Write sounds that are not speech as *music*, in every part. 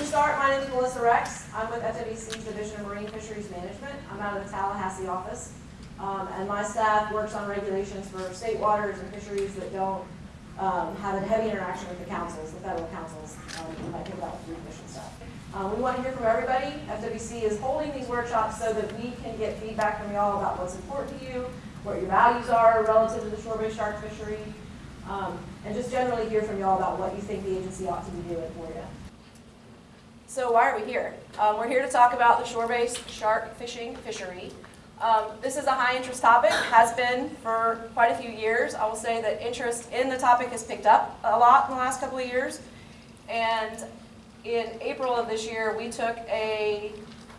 we start, my name is Melissa Recks. I'm with FWC's Division of Marine Fisheries Management. I'm out of the Tallahassee office. Um, and my staff works on regulations for state waters and fisheries that don't, um, have a heavy interaction with the councils, the federal councils. Um, might think about food and stuff. Um, we want to hear from everybody. FWC is holding these workshops so that we can get feedback from y'all about what's important to you, what your values are relative to the shore-based shark fishery, um, and just generally hear from y'all about what you think the agency ought to be doing for you. So why are we here? Um, we're here to talk about the shore-based shark fishing fishery. Um, this is a high-interest topic, has been for quite a few years. I will say that interest in the topic has picked up a lot in the last couple of years. And in April of this year, we took a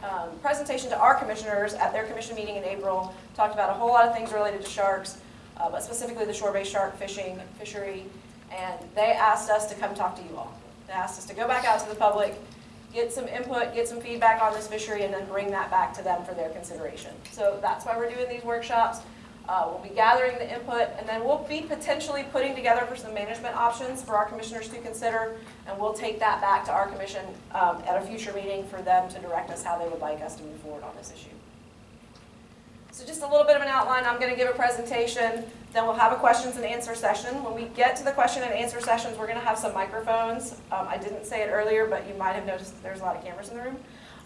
um, presentation to our commissioners at their commission meeting in April, talked about a whole lot of things related to sharks, uh, but specifically the shore-based shark fishing fishery. And they asked us to come talk to you all. They asked us to go back out to the public, get some input, get some feedback on this fishery, and then bring that back to them for their consideration. So that's why we're doing these workshops. Uh, we'll be gathering the input, and then we'll be potentially putting together for some management options for our commissioners to consider, and we'll take that back to our commission um, at a future meeting for them to direct us how they would like us to move forward on this issue. So just a little bit of an outline, I'm going to give a presentation, then we'll have a questions and answer session. When we get to the question and answer sessions, we're going to have some microphones. Um, I didn't say it earlier, but you might have noticed there's a lot of cameras in the room.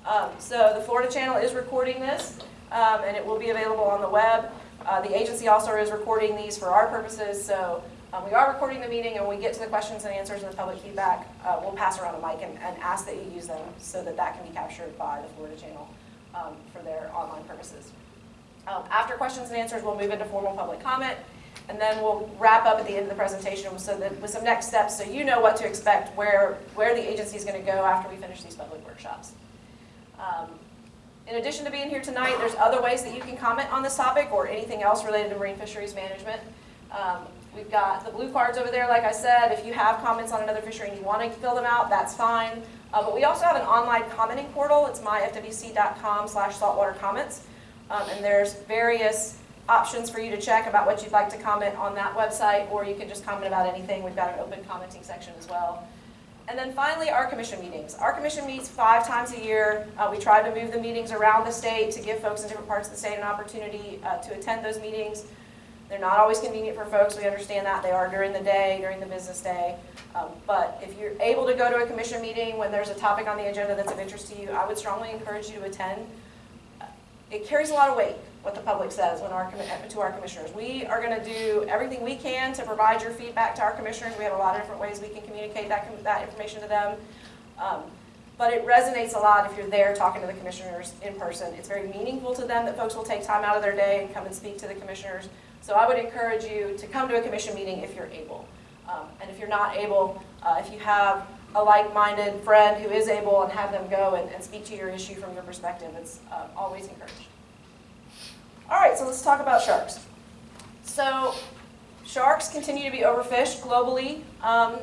Um, so the Florida channel is recording this, um, and it will be available on the web. Uh, the agency also is recording these for our purposes, so um, we are recording the meeting, and when we get to the questions and answers and the public feedback, uh, we'll pass around a mic and, and ask that you use them so that that can be captured by the Florida channel um, for their online purposes. Um, after questions and answers, we'll move into formal public comment, and then we'll wrap up at the end of the presentation so that with some next steps so you know what to expect, where, where the agency is going to go after we finish these public workshops. Um, in addition to being here tonight, there's other ways that you can comment on this topic or anything else related to marine fisheries management. Um, we've got the blue cards over there, like I said. If you have comments on another fishery and you want to fill them out, that's fine. Uh, but we also have an online commenting portal. It's myfwc.com slash saltwater comments. Um, and there's various options for you to check about what you'd like to comment on that website, or you can just comment about anything. We've got an open commenting section as well. And then finally, our commission meetings. Our commission meets five times a year. Uh, we try to move the meetings around the state to give folks in different parts of the state an opportunity uh, to attend those meetings. They're not always convenient for folks. We understand that. They are during the day, during the business day. Um, but if you're able to go to a commission meeting when there's a topic on the agenda that's of interest to you, I would strongly encourage you to attend it carries a lot of weight what the public says when our to our commissioners. We are going to do everything we can to provide your feedback to our commissioners. We have a lot of different ways we can communicate that, that information to them. Um, but it resonates a lot if you're there talking to the commissioners in person. It's very meaningful to them that folks will take time out of their day and come and speak to the commissioners. So I would encourage you to come to a commission meeting if you're able. Um, and if you're not able, uh, if you have a like-minded friend who is able and have them go and, and speak to your issue from your perspective. It's uh, always encouraged. All right, so let's talk about sharks. So sharks continue to be overfished globally um,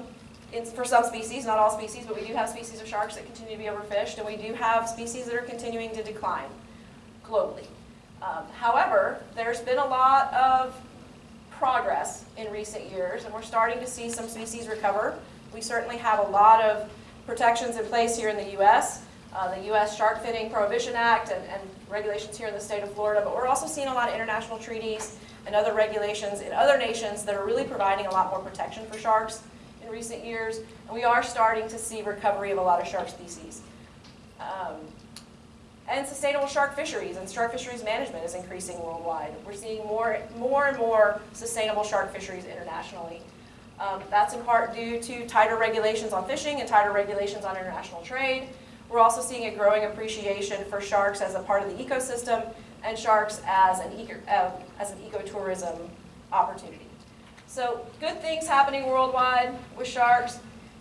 in, for some species, not all species, but we do have species of sharks that continue to be overfished, and we do have species that are continuing to decline globally. Um, however, there's been a lot of progress in recent years, and we're starting to see some species recover. We certainly have a lot of protections in place here in the U.S. Uh, the U.S. Shark Finning Prohibition Act and, and regulations here in the state of Florida, but we're also seeing a lot of international treaties and other regulations in other nations that are really providing a lot more protection for sharks in recent years, and we are starting to see recovery of a lot of shark species. Um, and sustainable shark fisheries and shark fisheries management is increasing worldwide. We're seeing more, more and more sustainable shark fisheries internationally. Um, that's in part due to tighter regulations on fishing and tighter regulations on international trade. We're also seeing a growing appreciation for sharks as a part of the ecosystem and sharks as an, eco, uh, as an ecotourism opportunity. So good things happening worldwide with sharks.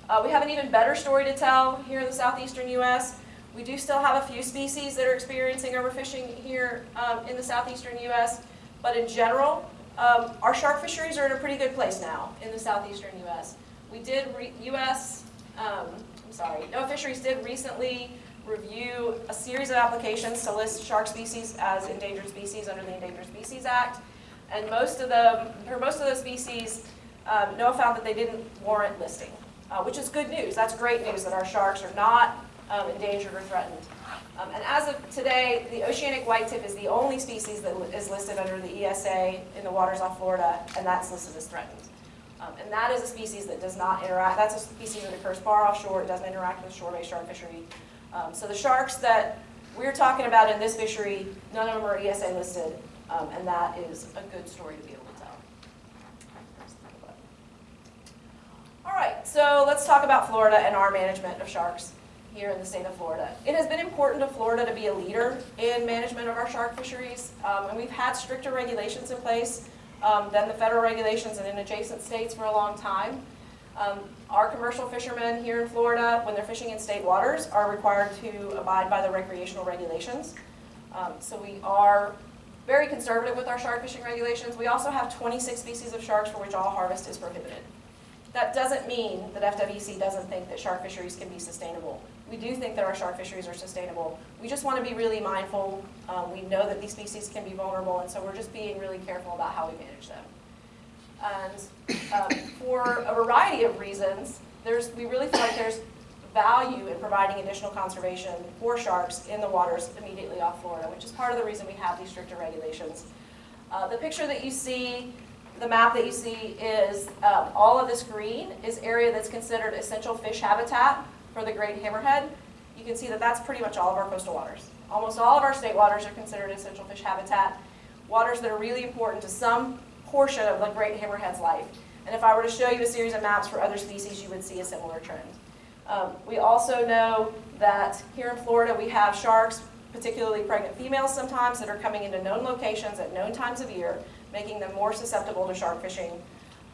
Uh, we have an even better story to tell here in the southeastern U.S. We do still have a few species that are experiencing overfishing here um, in the southeastern U.S., but in general, um, our shark fisheries are in a pretty good place now in the southeastern U.S. We did, U.S., um, Sorry, NOAA Fisheries did recently review a series of applications to list shark species as endangered species under the Endangered Species Act. And most of them, for most of those species, um, NOAA found that they didn't warrant listing, uh, which is good news. That's great news that our sharks are not um, endangered or threatened. Um, and as of today, the oceanic whitetip is the only species that is listed under the ESA in the waters off Florida, and that's listed as threatened. Um, and that is a species that does not interact, that's a species that occurs far offshore, it doesn't interact with shore-based shark fishery. Um, so the sharks that we're talking about in this fishery, none of them are ESA listed, um, and that is a good story to be able to tell. All right, so let's talk about Florida and our management of sharks here in the state of Florida. It has been important to Florida to be a leader in management of our shark fisheries, um, and we've had stricter regulations in place um, than the federal regulations and in adjacent states for a long time. Um, our commercial fishermen here in Florida, when they're fishing in state waters, are required to abide by the recreational regulations. Um, so we are very conservative with our shark fishing regulations. We also have 26 species of sharks for which all harvest is prohibited. That doesn't mean that FWC doesn't think that shark fisheries can be sustainable. We do think that our shark fisheries are sustainable. We just want to be really mindful. Um, we know that these species can be vulnerable, and so we're just being really careful about how we manage them. And um, for a variety of reasons, there's, we really feel like there's value in providing additional conservation for sharks in the waters immediately off Florida, which is part of the reason we have these stricter regulations. Uh, the picture that you see, the map that you see is um, all of this green is area that's considered essential fish habitat for the great hammerhead. You can see that that's pretty much all of our coastal waters. Almost all of our state waters are considered essential fish habitat, waters that are really important to some portion of the great hammerhead's life. And if I were to show you a series of maps for other species, you would see a similar trend. Um, we also know that here in Florida we have sharks, particularly pregnant females sometimes, that are coming into known locations at known times of year, making them more susceptible to shark fishing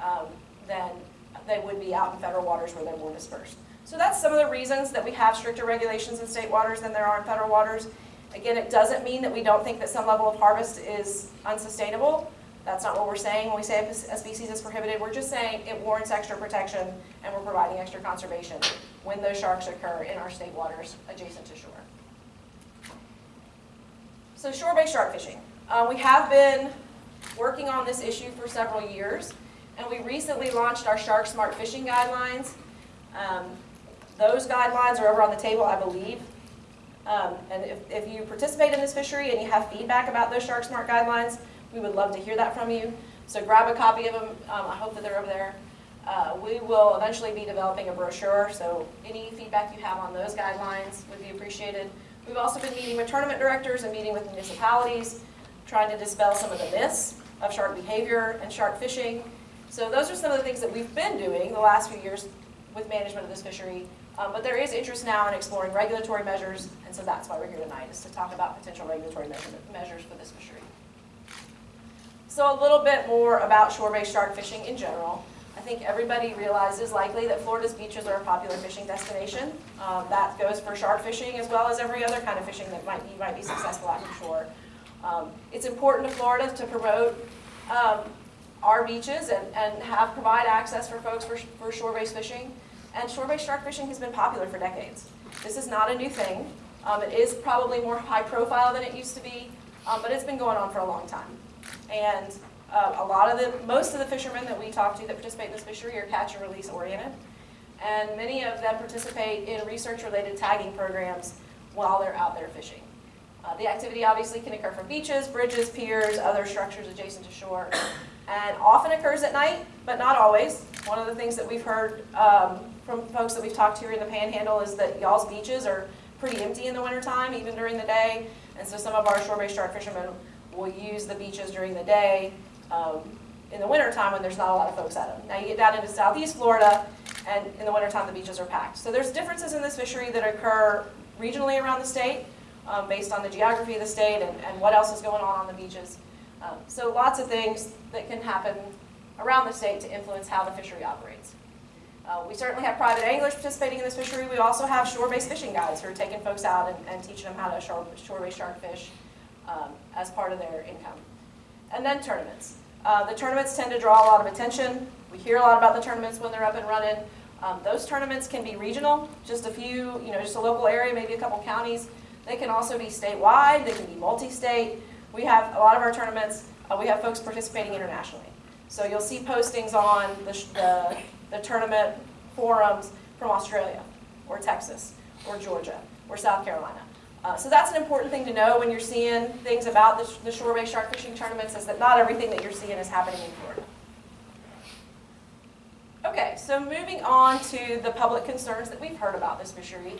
um, than they would be out in federal waters where they're more dispersed. So that's some of the reasons that we have stricter regulations in state waters than there are in federal waters. Again, it doesn't mean that we don't think that some level of harvest is unsustainable. That's not what we're saying when we say a species is prohibited. We're just saying it warrants extra protection and we're providing extra conservation when those sharks occur in our state waters adjacent to shore. So shore-based shark fishing. Uh, we have been working on this issue for several years and we recently launched our Shark Smart Fishing Guidelines. Um, those guidelines are over on the table, I believe. Um, and if, if you participate in this fishery and you have feedback about those Shark Smart Guidelines, we would love to hear that from you. So grab a copy of them. Um, I hope that they're over there. Uh, we will eventually be developing a brochure, so any feedback you have on those guidelines would be appreciated. We've also been meeting with tournament directors and meeting with municipalities, trying to dispel some of the myths of shark behavior and shark fishing. So those are some of the things that we've been doing the last few years with management of this fishery. Um, but there is interest now in exploring regulatory measures, and so that's why we're here tonight, is to talk about potential regulatory measures for this fishery. So a little bit more about shore-based shark fishing in general. I think everybody realizes likely that Florida's beaches are a popular fishing destination. Um, that goes for shark fishing as well as every other kind of fishing that might, you might be successful at from shore. Um, it's important to Florida to promote um, our beaches and, and have provide access for folks for, for shore-based fishing. And shore-based shark fishing has been popular for decades. This is not a new thing. Um, it is probably more high profile than it used to be, um, but it's been going on for a long time. And uh, a lot of the, most of the fishermen that we talk to that participate in this fishery are catch and release oriented. And many of them participate in research related tagging programs while they're out there fishing. Uh, the activity obviously can occur from beaches, bridges, piers, other structures adjacent to shore, and often occurs at night, but not always. One of the things that we've heard um, from folks that we've talked to here in the Panhandle is that y'all's beaches are pretty empty in the wintertime, even during the day, and so some of our shore-based shark fishermen will use the beaches during the day um, in the wintertime when there's not a lot of folks at them. Now you get down into southeast Florida, and in the wintertime the beaches are packed. So there's differences in this fishery that occur regionally around the state um, based on the geography of the state and, and what else is going on on the beaches. Um, so lots of things that can happen around the state to influence how the fishery operates. Uh, we certainly have private anglers participating in this fishery. We also have shore-based fishing guides who are taking folks out and, and teaching them how to shore-based shark fish um, as part of their income. And then tournaments. Uh, the tournaments tend to draw a lot of attention. We hear a lot about the tournaments when they're up and running. Um, those tournaments can be regional, just a few, you know, just a local area, maybe a couple counties. They can also be statewide, they can be multi-state. We have a lot of our tournaments, uh, we have folks participating internationally. So you'll see postings on the, the, the tournament forums from Australia or Texas or Georgia, or South Carolina. Uh, so that's an important thing to know when you're seeing things about the, the shore-based shark fishing tournaments, is that not everything that you're seeing is happening in Florida. Okay, so moving on to the public concerns that we've heard about this fishery.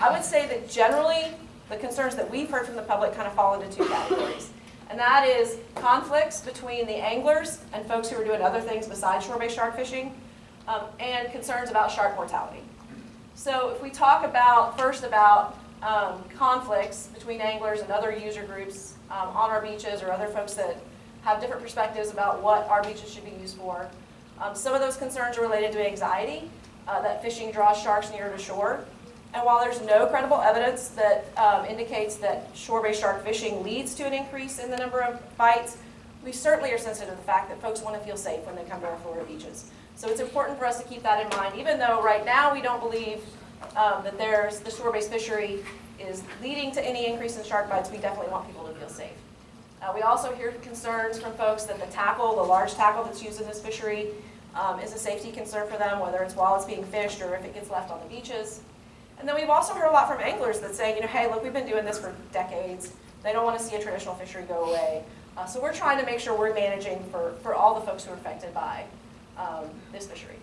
I would say that generally, the concerns that we've heard from the public kind of fall into two categories. And that is conflicts between the anglers and folks who are doing other things besides shore-based shark fishing, um, and concerns about shark mortality. So if we talk about, first about um, conflicts between anglers and other user groups um, on our beaches or other folks that have different perspectives about what our beaches should be used for. Um, some of those concerns are related to anxiety, uh, that fishing draws sharks nearer to shore. And while there's no credible evidence that um, indicates that shore-based shark fishing leads to an increase in the number of bites, we certainly are sensitive to the fact that folks want to feel safe when they come to our Florida beaches. So it's important for us to keep that in mind, even though right now we don't believe um, that there's, the shore-based fishery is leading to any increase in shark bites, we definitely want people to feel safe. Uh, we also hear concerns from folks that the tackle, the large tackle that's used in this fishery, um, is a safety concern for them, whether it's while it's being fished or if it gets left on the beaches. And then we've also heard a lot from anglers that say, you know, hey, look, we've been doing this for decades. They don't want to see a traditional fishery go away. Uh, so we're trying to make sure we're managing for, for all the folks who are affected by um, this fishery.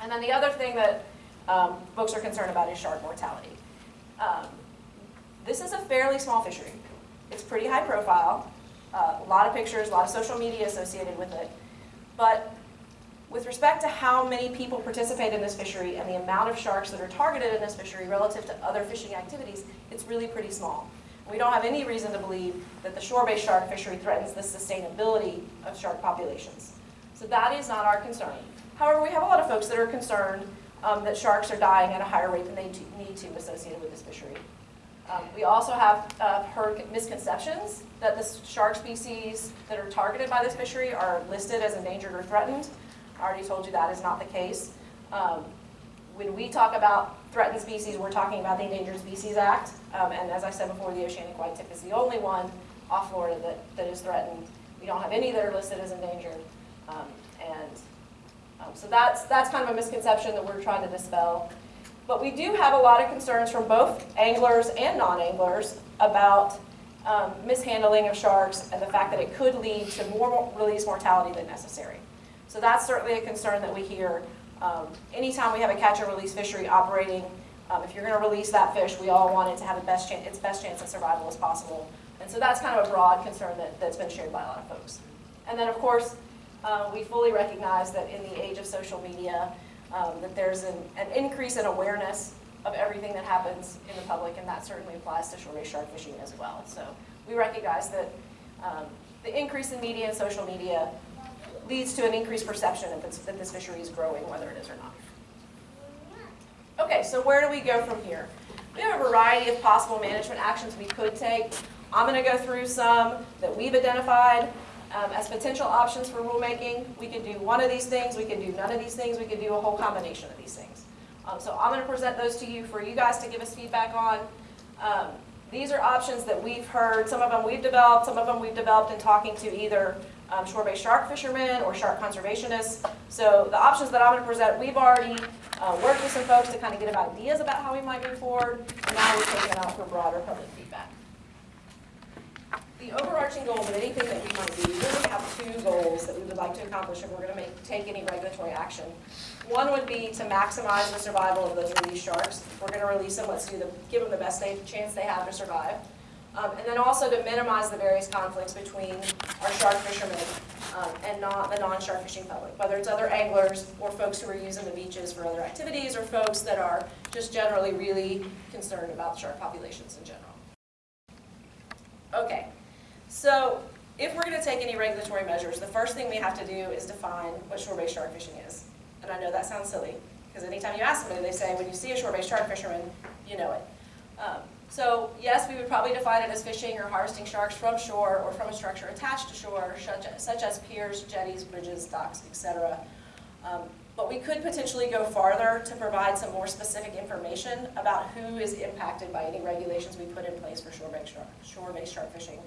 And then the other thing that um, folks are concerned about is shark mortality. Um, this is a fairly small fishery. It's pretty high profile, uh, a lot of pictures, a lot of social media associated with it. But with respect to how many people participate in this fishery and the amount of sharks that are targeted in this fishery relative to other fishing activities, it's really pretty small. We don't have any reason to believe that the shore-based shark fishery threatens the sustainability of shark populations. So that is not our concern. However, we have a lot of folks that are concerned um, that sharks are dying at a higher rate than they need to associated with this fishery. Um, we also have uh, heard misconceptions that the shark species that are targeted by this fishery are listed as endangered or threatened. I already told you that is not the case. Um, when we talk about threatened species, we're talking about the Endangered Species Act. Um, and as I said before, the oceanic white tip is the only one off Florida that, that is threatened. We don't have any that are listed as endangered. Um, and um, so that's, that's kind of a misconception that we're trying to dispel. But we do have a lot of concerns from both anglers and non-anglers about um, mishandling of sharks and the fact that it could lead to more release mortality than necessary. So that's certainly a concern that we hear. Um, anytime we have a catch and release fishery operating, um, if you're going to release that fish, we all want it to have the best chance, its best chance of survival as possible. And so that's kind of a broad concern that, that's been shared by a lot of folks. And then, of course, uh, we fully recognize that in the age of social media, um, that there's an, an increase in awareness of everything that happens in the public, and that certainly applies to shore-based shark fishing as well. So we recognize that um, the increase in media and social media leads to an increased perception that this, that this fishery is growing, whether it is or not. Okay, so where do we go from here? We have a variety of possible management actions we could take. I'm going to go through some that we've identified um, as potential options for rulemaking. We can do one of these things, we can do none of these things, we can do a whole combination of these things. Um, so I'm going to present those to you for you guys to give us feedback on. Um, these are options that we've heard, some of them we've developed, some of them we've developed in talking to either um, shore-based shark fishermen or shark conservationists. So the options that I'm going to present, we've already uh, worked with some folks to kind of get ideas about how we might move forward, and now we're taking it out for broader public feedback. The overarching goal of anything that we might do, we really have two goals that we would like to accomplish if we're going to make, take any regulatory action. One would be to maximize the survival of those released sharks. If we're going to release them, let's do the, give them the best they, chance they have to survive. Um, and then also to minimize the various conflicts between our shark fishermen um, and not the non-shark fishing public, whether it's other anglers or folks who are using the beaches for other activities or folks that are just generally really concerned about shark populations in general. Okay, so if we're going to take any regulatory measures, the first thing we have to do is define what shore-based shark fishing is. And I know that sounds silly, because anytime you ask somebody, they say, when you see a shore-based shark fisherman, you know it. Um, so yes, we would probably define it as fishing or harvesting sharks from shore or from a structure attached to shore, such as, such as piers, jetties, bridges, docks, etc. Um, but we could potentially go farther to provide some more specific information about who is impacted by any regulations we put in place for shore-based shark, shark fishing.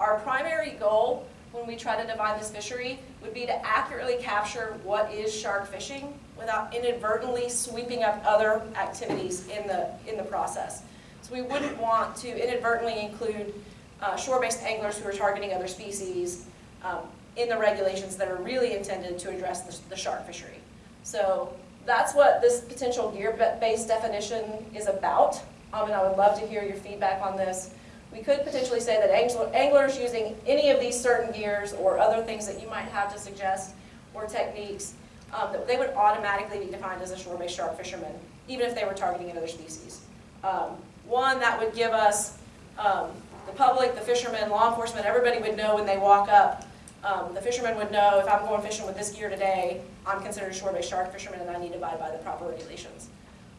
Our primary goal when we try to define this fishery would be to accurately capture what is shark fishing without inadvertently sweeping up other activities in the, in the process. So we wouldn't want to inadvertently include uh, shore-based anglers who are targeting other species um, in the regulations that are really intended to address the, the shark fishery. So that's what this potential gear-based definition is about, um, and I would love to hear your feedback on this. We could potentially say that anglers using any of these certain gears or other things that you might have to suggest or techniques, um, that they would automatically be defined as a shore-based shark fisherman, even if they were targeting another species. Um, one, that would give us, um, the public, the fishermen, law enforcement, everybody would know when they walk up. Um, the fishermen would know if I'm going fishing with this gear today, I'm considered a shore-based shark fisherman and I need to abide by the proper regulations.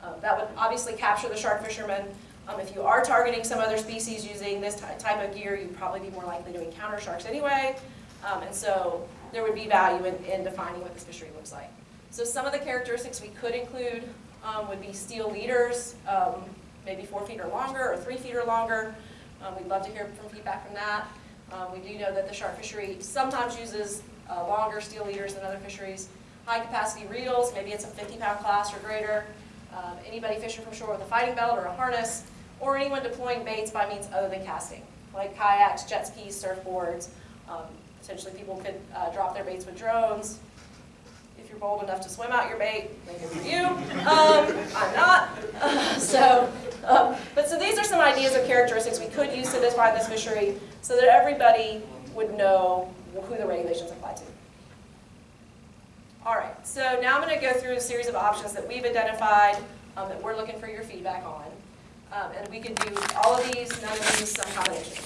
Um, that would obviously capture the shark fisherman. Um, if you are targeting some other species using this ty- type of gear, you'd probably be more likely to encounter sharks anyway. Um, and so there would be value in, in defining what this fishery looks like. So some of the characteristics we could include um, would be steel leaders, um, maybe four feet or longer, or three feet or longer. Um, we'd love to hear from feedback from that. We do know that the shark fishery sometimes uses uh, longer steel leaders than other fisheries. High capacity reels, maybe it's a 50 pound class or greater. Um, anybody fishing from shore with a fighting belt or a harness, or anyone deploying baits by means other than casting, like kayaks, jet skis, surfboards. Um, potentially people could uh, drop their baits with drones. If you're bold enough to swim out your bait, good for you. Um, I'm not. Uh, *laughs* so, um, but so these are some ideas of characteristics we could use to define this fishery so that everybody would know who the regulations apply to. So now I'm going to go through a series of options that we've identified um, that we're looking for your feedback on. Um, and we can do all of these, none of these, some combination.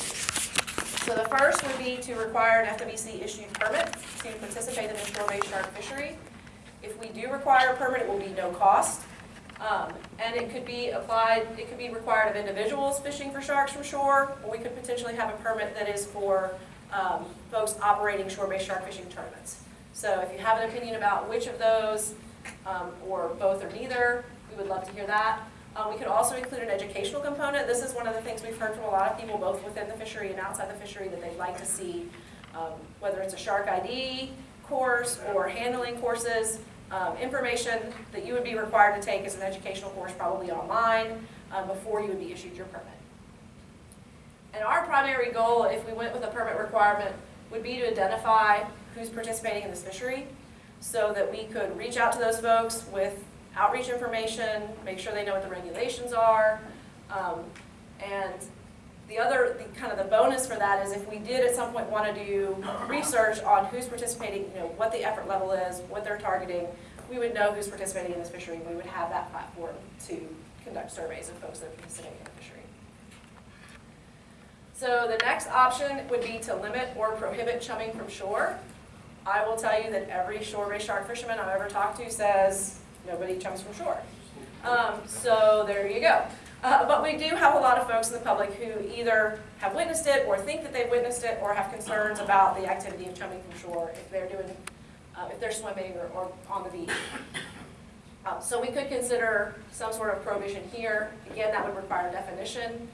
So the first would be to require an FWC issued permit to participate in the shore-based shark fishery. If we do require a permit, it will be no cost. Um, and it could be applied, it could be required of individuals fishing for sharks from shore, or we could potentially have a permit that is for um, folks operating shore-based shark fishing tournaments. So if you have an opinion about which of those, um, or both or neither, we would love to hear that. Uh, we could also include an educational component. This is one of the things we've heard from a lot of people, both within the fishery and outside the fishery, that they'd like to see, um, whether it's a shark ID course or handling courses, um, information that you would be required to take as an educational course, probably online, um, before you would be issued your permit. And our primary goal, if we went with a permit requirement, would be to identify who's participating in this fishery, so that we could reach out to those folks with outreach information, make sure they know what the regulations are. Um, and the other, the, kind of the bonus for that is if we did at some point want to do research on who's participating, you know, what the effort level is, what they're targeting, we would know who's participating in this fishery, and we would have that platform to conduct surveys of folks that are participating in the fishery. So the next option would be to limit or prohibit chumming from shore. I will tell you that every shore-based shark fisherman I've ever talked to says nobody chums from shore. Um, so there you go. Uh, but we do have a lot of folks in the public who either have witnessed it or think that they've witnessed it or have concerns about the activity of chumming from shore if they're doing, uh, if they're swimming or, or on the beach. Um, so we could consider some sort of prohibition here. Again, that would require a definition.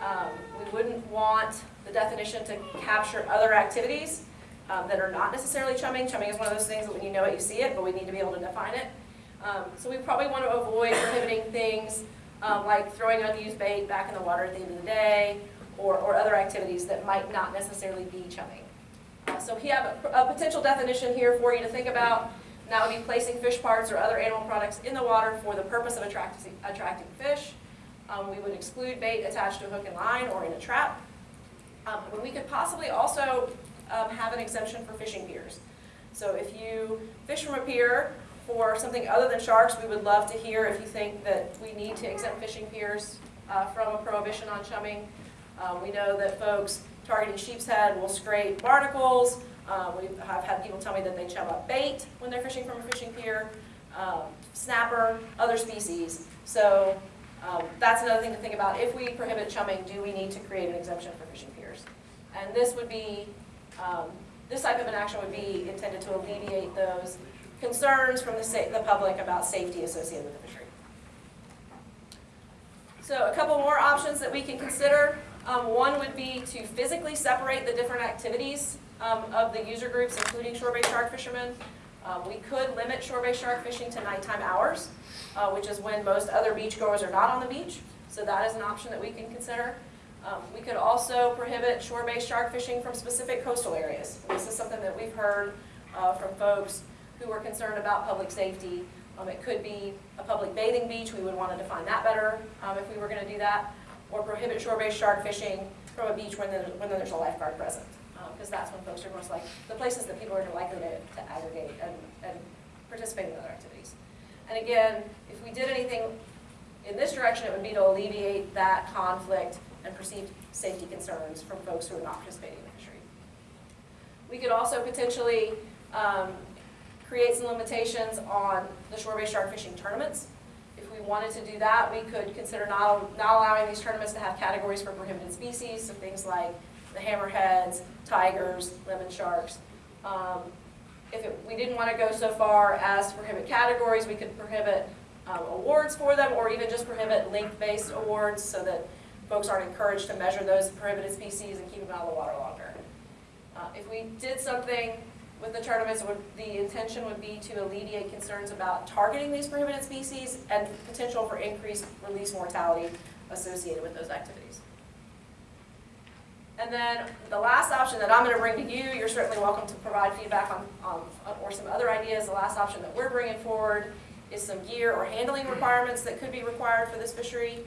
Um, we wouldn't want the definition to capture other activities um, that are not necessarily chumming. Chumming is one of those things that when you know it, you see it, but we need to be able to define it. Um, so we probably want to avoid prohibiting things um, like throwing unused bait back in the water at the end of the day, or, or other activities that might not necessarily be chumming. Uh, so we have a, a potential definition here for you to think about, and that would be placing fish parts or other animal products in the water for the purpose of attracting, attracting fish. Um, we would exclude bait attached to a hook and line or in a trap. Um, and we could possibly also um, have an exemption for fishing piers. So if you fish from a pier for something other than sharks, we would love to hear if you think that we need to exempt fishing piers uh, from a prohibition on chumming. Um, we know that folks targeting sheepshead will scrape barnacles. Um, we have had people tell me that they chum up bait when they're fishing from a fishing pier, um, snapper, other species. So um, that's another thing to think about. If we prohibit chumming, do we need to create an exemption for fishing piers? And this would be, um, this type of an action would be intended to alleviate those concerns from the, the public about safety associated with the fishery. So a couple more options that we can consider. Um, one would be to physically separate the different activities um, of the user groups, including shore-based shark fishermen. Um, We could limit shore-based shark fishing to nighttime hours, uh, which is when most other beachgoers are not on the beach. So that is an option that we can consider. Um, We could also prohibit shore-based shark fishing from specific coastal areas. This is something that we've heard uh, from folks who are concerned about public safety. Um, It could be a public bathing beach, we would want to define that better um, if we were going to do that. Or prohibit shore-based shark fishing from a beach when there's, when there's a lifeguard present. Because that's when folks are most like, the places that people are likely to to aggregate and, and participate in other activities. And again, if we did anything in this direction, it would be to alleviate that conflict and perceived safety concerns from folks who are not participating in the fishery. We could also potentially um, create some limitations on the shore-based shark fishing tournaments. If we wanted to do that, we could consider not, not allowing these tournaments to have categories for prohibited species, so things like the hammerheads, tigers, lemon sharks. Um, If it- we didn't want to go so far as prohibit categories, we could prohibit um, awards for them, or even just prohibit length-based awards, so that folks aren't encouraged to measure those prohibited species and keep them out of the water longer. Uh, If we did something with the tournaments, would, the intention would be to alleviate concerns about targeting these prohibited species and potential for increased release mortality associated with those activities. And then the last option that I'm going to bring to you, you're certainly welcome to provide feedback on, on, or some other ideas. The last option that we're bringing forward is some gear or handling requirements that could be required for this fishery.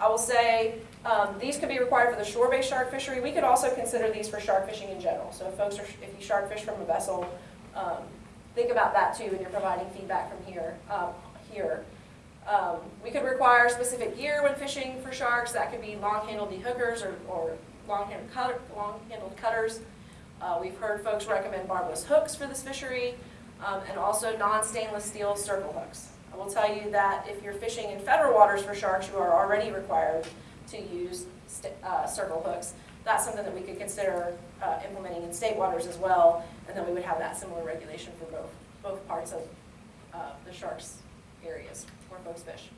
I will say, um, these could be required for the shore-based shark fishery. We could also consider these for shark fishing in general. So if folks are, if you shark fish from a vessel, um, think about that too when you're providing feedback from here, um, here. Um, we could require specific gear when fishing for sharks. That could be long-handled dehookers or, or long-handled long-handled cutters. Uh, we've heard folks recommend barbless hooks for this fishery, um, and also non-stainless steel circle hooks. I will tell you that if you're fishing in federal waters for sharks, you are already required to use uh, circle hooks. That's something that we could consider uh, implementing in state waters as well, and then we would have that similar regulation for both, both parts of uh, the sharks areas where folks fish.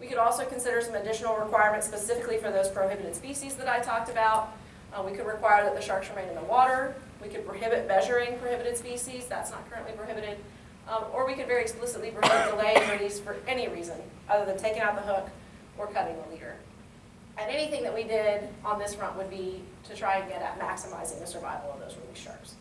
We could also consider some additional requirements specifically for those prohibited species that I talked about. Uh, We could require that the sharks remain in the water. We could prohibit measuring prohibited species, that's not currently prohibited. Um, Or we could very explicitly prohibit delaying release for any reason, other than taking out the hook or cutting the leader. And anything that we did on this front would be to try and get at maximizing the survival of those release sharks.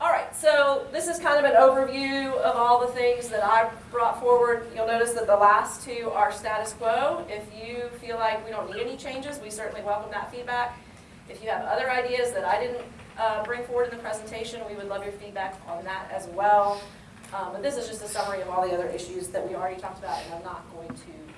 All right, so this is kind of an overview of all the things that I brought forward. You'll notice that the last two are status quo. If you feel like we don't need any changes, we certainly welcome that feedback. If you have other ideas that I didn't uh, bring forward in the presentation, we would love your feedback on that as well. Um, But this is just a summary of all the other issues that we already talked about, and I'm not going to